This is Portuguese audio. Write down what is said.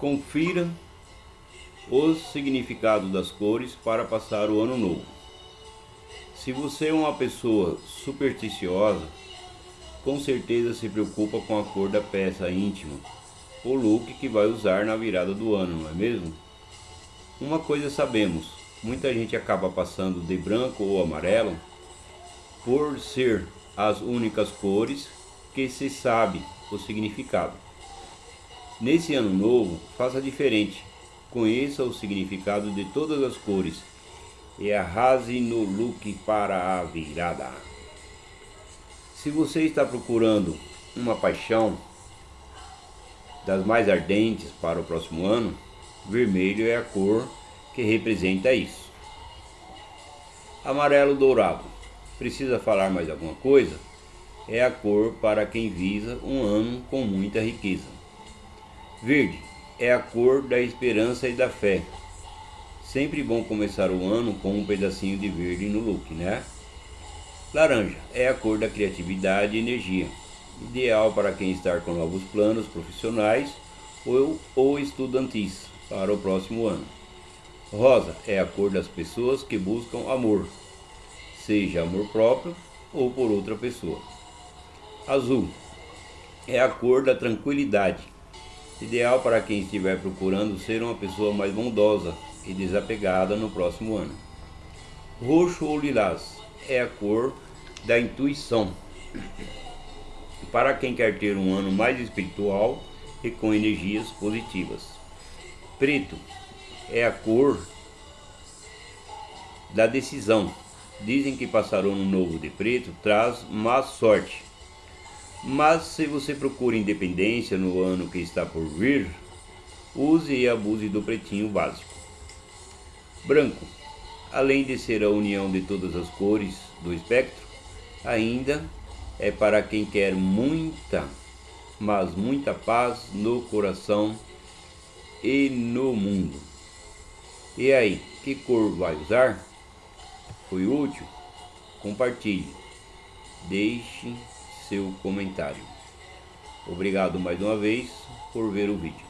Confira os significados das cores para passar o ano novo. Se você é uma pessoa supersticiosa, com certeza se preocupa com a cor da peça íntima, o look que vai usar na virada do ano, não é mesmo? Uma coisa sabemos, muita gente acaba passando de branco ou amarelo por ser as únicas cores que se sabe o significado. Nesse ano novo, faça diferente. Conheça o significado de todas as cores e arrase no look para a virada. Se você está procurando uma paixão das mais ardentes para o próximo ano, vermelho é a cor que representa isso. Amarelo dourado. Precisa falar mais alguma coisa? É a cor para quem visa um ano com muita riqueza. Verde é a cor da esperança e da fé. Sempre bom começar o ano com um pedacinho de verde no look, né? Laranja é a cor da criatividade e energia, ideal para quem está com novos planos profissionais ou, ou estudantis para o próximo ano. Rosa é a cor das pessoas que buscam amor, seja amor próprio ou por outra pessoa. Azul é a cor da tranquilidade, ideal para quem estiver procurando ser uma pessoa mais bondosa e desapegada no próximo ano. Roxo ou lilás é a cor da intuição, para quem quer ter um ano mais espiritual e com energias positivas. Preto é a cor da decisão. Dizem que passar o ano novo de preto traz má sorte mas se você procura independência no ano que está por vir, use e abuse do pretinho básico. Branco, além de ser a união de todas as cores do espectro, ainda é para quem quer muita, mas muita paz no coração e no mundo. E aí, que cor vai usar? Foi útil? Compartilhe. Deixe seu comentário. Obrigado mais uma vez por ver o vídeo.